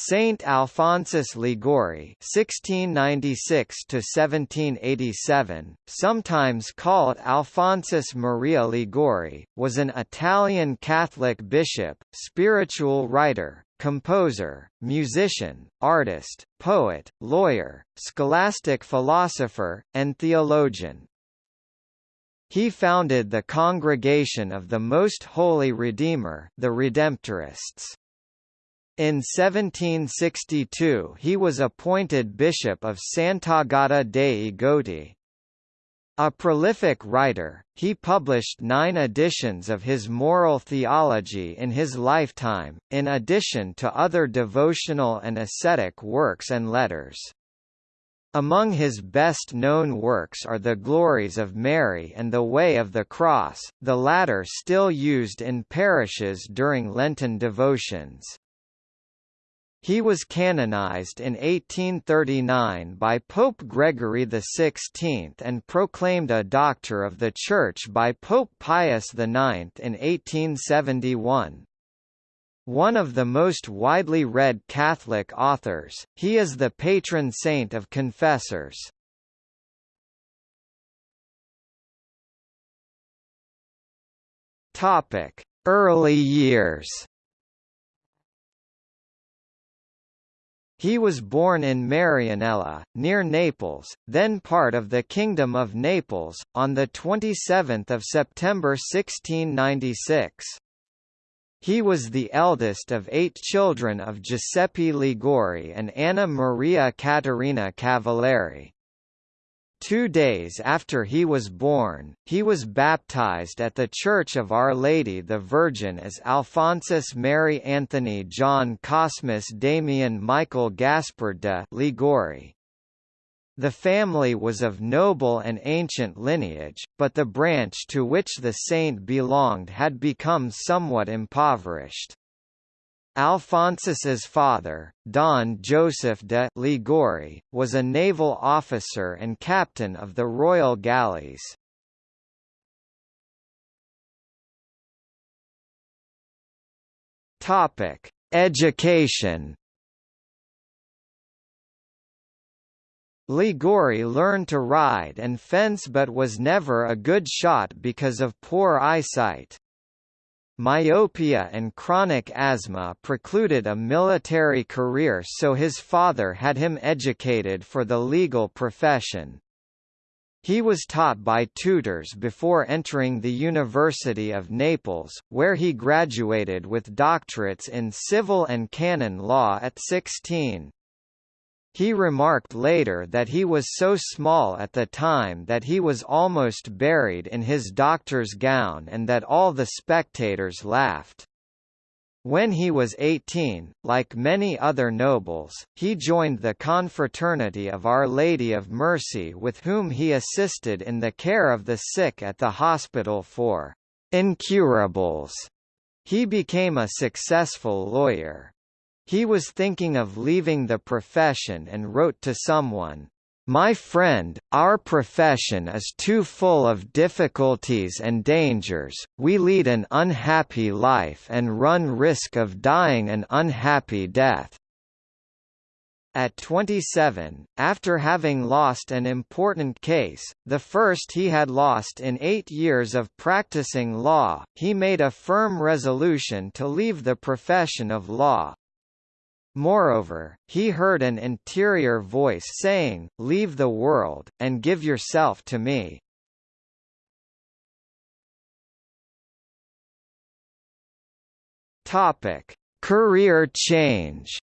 Saint Alphonsus Liguori (1696–1787), sometimes called Alphonsus Maria Liguori, was an Italian Catholic bishop, spiritual writer, composer, musician, artist, poet, lawyer, scholastic philosopher, and theologian. He founded the Congregation of the Most Holy Redeemer, the Redemptorists. In 1762 he was appointed Bishop of Sant'Agata dei Goti. A prolific writer, he published nine editions of his moral theology in his lifetime, in addition to other devotional and ascetic works and letters. Among his best-known works are The Glories of Mary and The Way of the Cross, the latter still used in parishes during Lenten devotions. He was canonized in 1839 by Pope Gregory XVI and proclaimed a Doctor of the Church by Pope Pius IX in 1871. One of the most widely read Catholic authors, he is the patron saint of confessors. Early years He was born in Marianella, near Naples, then part of the Kingdom of Naples, on 27 September 1696. He was the eldest of eight children of Giuseppe Liguori and Anna Maria Caterina Cavalieri. Two days after he was born, he was baptized at the Church of Our Lady the Virgin as Alphonsus Mary Anthony John Cosmas Damian Michael Gaspard de Liguori. The family was of noble and ancient lineage, but the branch to which the saint belonged had become somewhat impoverished. Alphonsus's father, Don Joseph de Liguori, was a naval officer and captain of the royal galleys. Topic: Education. Liguori learned to ride and fence but was never a good shot because of poor eyesight. Myopia and chronic asthma precluded a military career so his father had him educated for the legal profession. He was taught by tutors before entering the University of Naples, where he graduated with doctorates in civil and canon law at 16. He remarked later that he was so small at the time that he was almost buried in his doctor's gown and that all the spectators laughed. When he was 18, like many other nobles, he joined the Confraternity of Our Lady of Mercy with whom he assisted in the care of the sick at the hospital for incurables. He became a successful lawyer. He was thinking of leaving the profession and wrote to someone, "My friend, our profession is too full of difficulties and dangers, we lead an unhappy life and run risk of dying an unhappy death." At 27, after having lost an important case, the first he had lost in eight years of practicing law, he made a firm resolution to leave the profession of law. Moreover, he heard an interior voice saying, Leave the world, and give yourself to me. Topic. Career change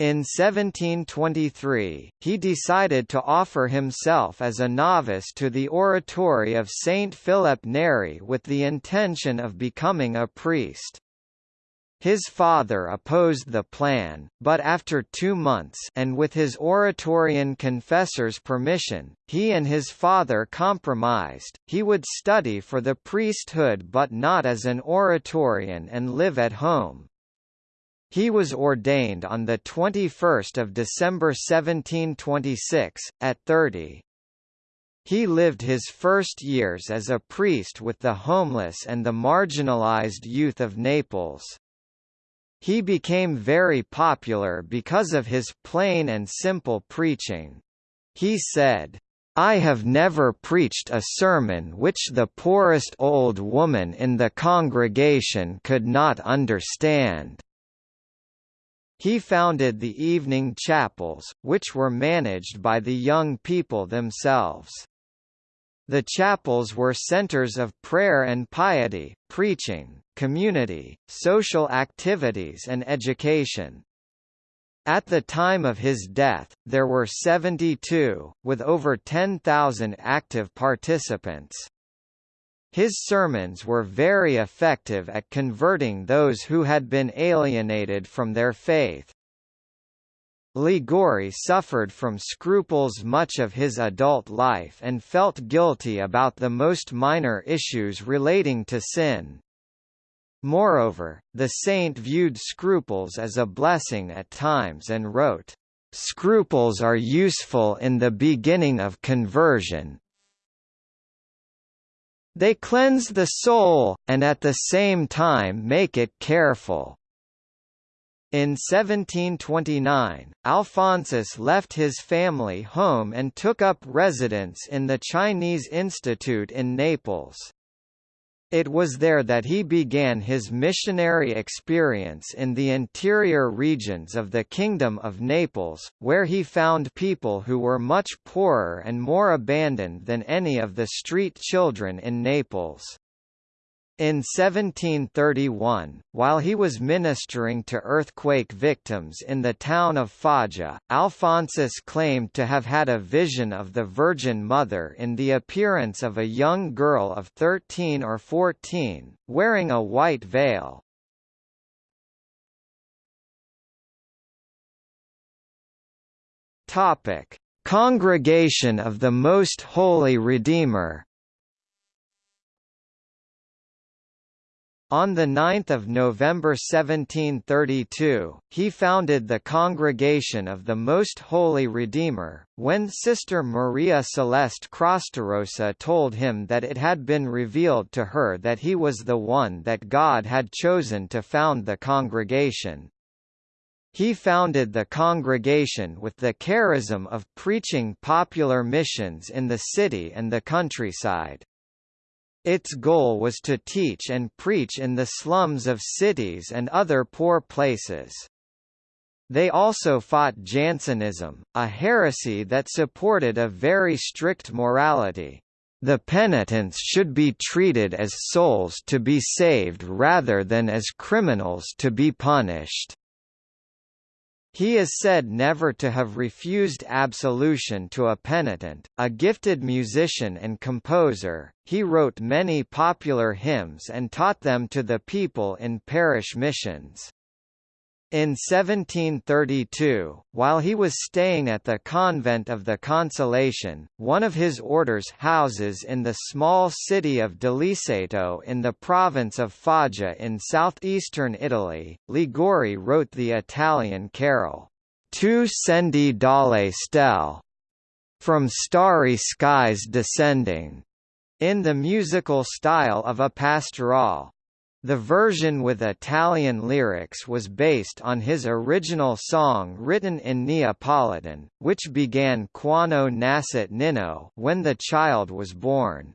In 1723, he decided to offer himself as a novice to the oratory of Saint Philip Neri with the intention of becoming a priest. His father opposed the plan, but after two months and with his Oratorian confessor's permission, he and his father compromised, he would study for the priesthood but not as an Oratorian and live at home. He was ordained on 21 December 1726, at 30. He lived his first years as a priest with the homeless and the marginalized youth of Naples. He became very popular because of his plain and simple preaching. He said, I have never preached a sermon which the poorest old woman in the congregation could not understand. He founded the evening chapels, which were managed by the young people themselves. The chapels were centers of prayer and piety, preaching, community, social activities and education. At the time of his death, there were 72, with over 10,000 active participants. His sermons were very effective at converting those who had been alienated from their faith. Liguori suffered from scruples much of his adult life and felt guilty about the most minor issues relating to sin. Moreover, the saint viewed scruples as a blessing at times and wrote, "...scruples are useful in the beginning of conversion, they cleanse the soul, and at the same time make it careful." In 1729, Alphonsus left his family home and took up residence in the Chinese Institute in Naples. It was there that he began his missionary experience in the interior regions of the Kingdom of Naples, where he found people who were much poorer and more abandoned than any of the street children in Naples. In 1731, while he was ministering to earthquake victims in the town of Foggia, Alphonsus claimed to have had a vision of the Virgin Mother in the appearance of a young girl of 13 or 14, wearing a white veil. Congregation of the Most Holy Redeemer On 9 November 1732, he founded the Congregation of the Most Holy Redeemer, when Sister Maria Celeste Crostarosa told him that it had been revealed to her that he was the one that God had chosen to found the congregation. He founded the congregation with the charism of preaching popular missions in the city and the countryside. Its goal was to teach and preach in the slums of cities and other poor places. They also fought Jansenism, a heresy that supported a very strict morality. The penitents should be treated as souls to be saved rather than as criminals to be punished. He is said never to have refused absolution to a penitent. A gifted musician and composer, he wrote many popular hymns and taught them to the people in parish missions. In 1732, while he was staying at the convent of the Consolation, one of his order's houses in the small city of Deliceto in the province of Foggia in southeastern Italy, Liguori wrote the Italian carol, Tu scendi dalle stelle, from starry skies descending, in the musical style of a pastoral. The version with Italian lyrics was based on his original song written in Neapolitan, which began Quando nascit Ninno when the child was born.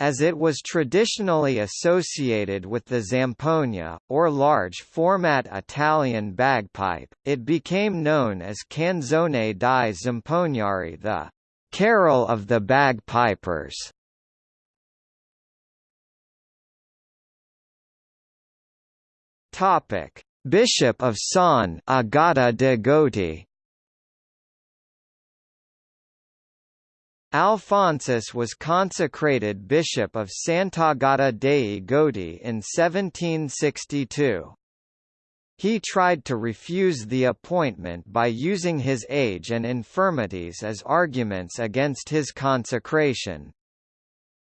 As it was traditionally associated with the zampogna, or large-format Italian bagpipe, it became known as Canzone dei Zamponieri the «Carol of the Bagpipers». Topic: Bishop of Sant'Agata dei Goti. Alphonsus was consecrated Bishop of Sant'Agata dei Goti in 1762. He tried to refuse the appointment by using his age and infirmities as arguments against his consecration.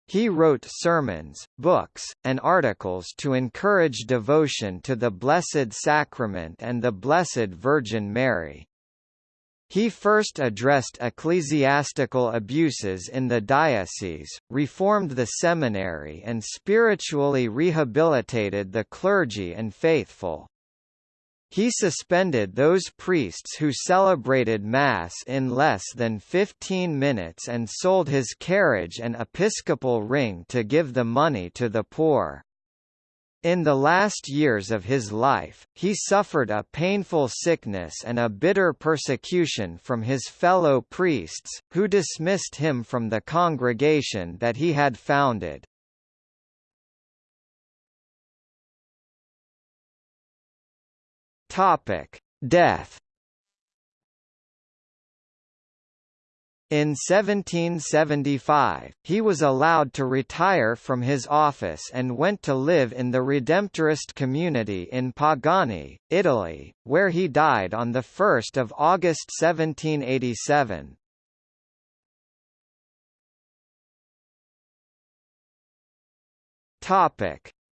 He wrote sermons, books, and articles to encourage devotion to the Blessed Sacrament and the Blessed Virgin Mary. He first addressed ecclesiastical abuses in the diocese, reformed the seminary and spiritually rehabilitated the clergy and faithful. He suspended those priests who celebrated Mass in less than 15 minutes and sold his carriage and episcopal ring to give the money to the poor. In the last years of his life, he suffered a painful sickness and a bitter persecution from his fellow priests, who dismissed him from the congregation that he had founded. Topic: Death. In 1775, he was allowed to retire from his office and went to live in the Redemptorist community in Pagani, Italy, where he died on 1 August 1787.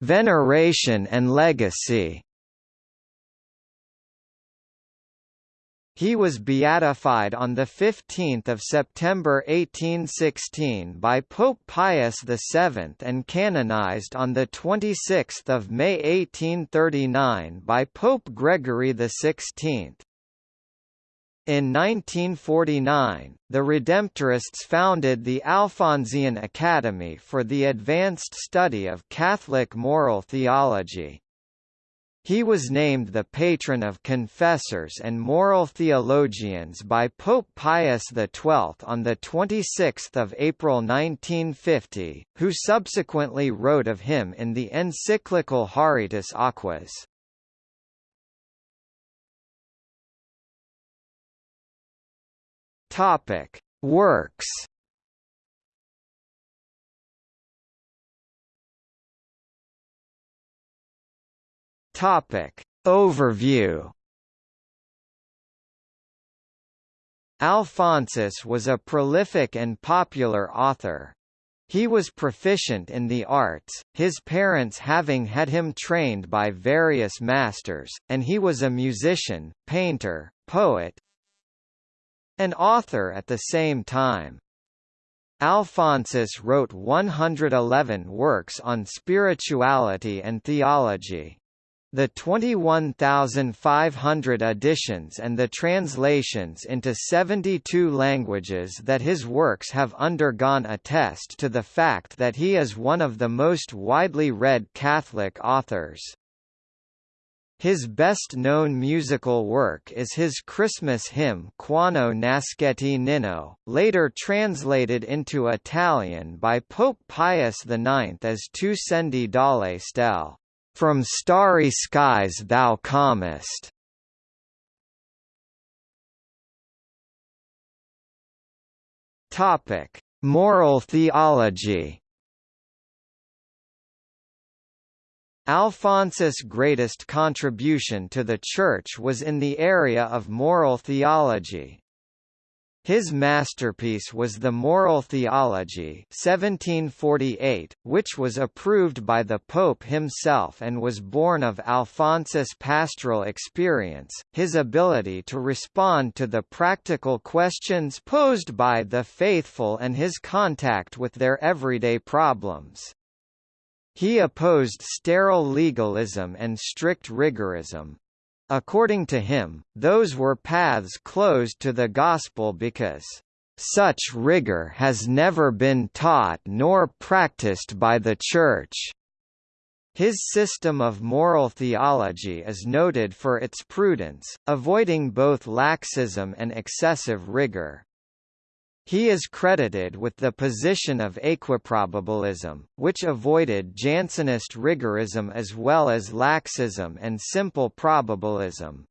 Veneration and legacy He was beatified on 15 September 1816 by Pope Pius VII and canonized on 26 May 1839 by Pope Gregory XVI. In 1949, the Redemptorists founded the Alphonsian Academy for the advanced study of Catholic moral theology. He was named the patron of confessors and moral theologians by Pope Pius XII on 26 April 1950, who subsequently wrote of him in the encyclical Haurietis aquas. Works Topic. Overview Alphonsus was a prolific and popular author. He was proficient in the arts, his parents having had him trained by various masters, and he was a musician, painter, poet, and author at the same time. Alphonsus wrote 111 works on spirituality and theology. The 21,500 editions and the translations into 72 languages that his works have undergone attest to the fact that he is one of the most widely read Catholic authors. His best-known musical work is his Christmas hymn Quando Nascette Nino, later translated into Italian by Pope Pius IX as Tu scendi dalle stelle. From starry skies thou comest. Topic: Moral theology. Alphonsus' greatest contribution to the Church was in the area of moral theology. His masterpiece was the Moral Theology 1748, which was approved by the Pope himself and was born of Alphonsus' pastoral experience, his ability to respond to the practical questions posed by the faithful and his contact with their everyday problems. He opposed sterile legalism and strict rigorism, According to him, those were paths closed to the gospel because such rigor has never been taught nor practiced by the Church. His system of moral theology is noted for its prudence, avoiding both laxism and excessive rigor. He is credited with the position of equiprobabilism, which avoided Jansenist rigorism as well as laxism and simple probabilism.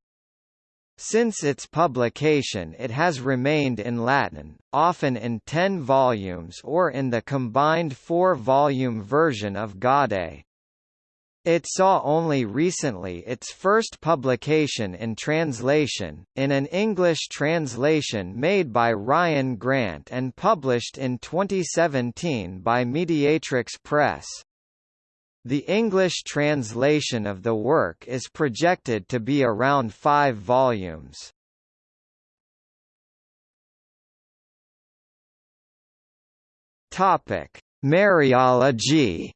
Since its publication it has remained in Latin, often in ten volumes or in the combined four-volume version of Gaudé. It saw only recently its first publication in translation, in an English translation made by Ryan Grant and published in 2017 by Mediatrix Press. The English translation of the work is projected to be around five volumes. Mariology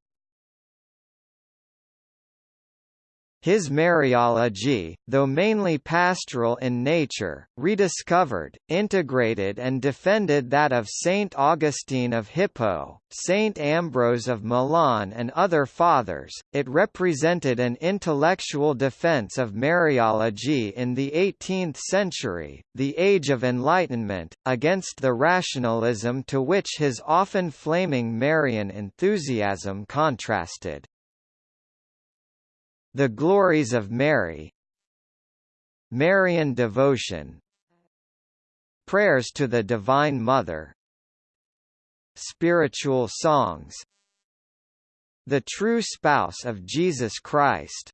His Mariology, though mainly pastoral in nature, rediscovered, integrated and defended that of Saint Augustine of Hippo, Saint Ambrose of Milan and other fathers. It represented an intellectual defense of Mariology in the 18th century, the Age of Enlightenment, against the rationalism to which his often flaming Marian enthusiasm contrasted. The Glories of Mary. Marian devotion. Prayers to the Divine Mother. Spiritual songs. The True Spouse of Jesus Christ.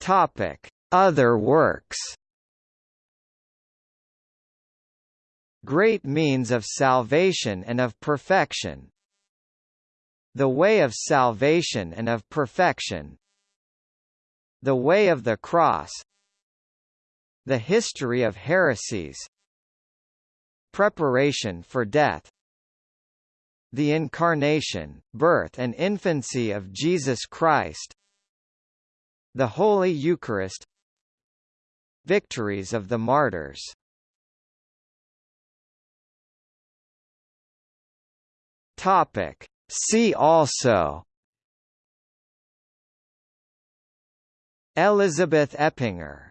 Topic: Other works. Great means of salvation and of perfection. The way of salvation and of perfection The way of the cross The history of heresies Preparation for death The Incarnation, Birth and Infancy of Jesus Christ The Holy Eucharist Victories of the Martyrs. Topic See also Elizabeth Eppinger.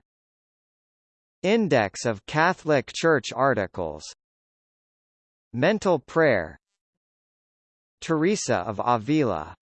Index of Catholic Church articles. Mental prayer. Teresa of Avila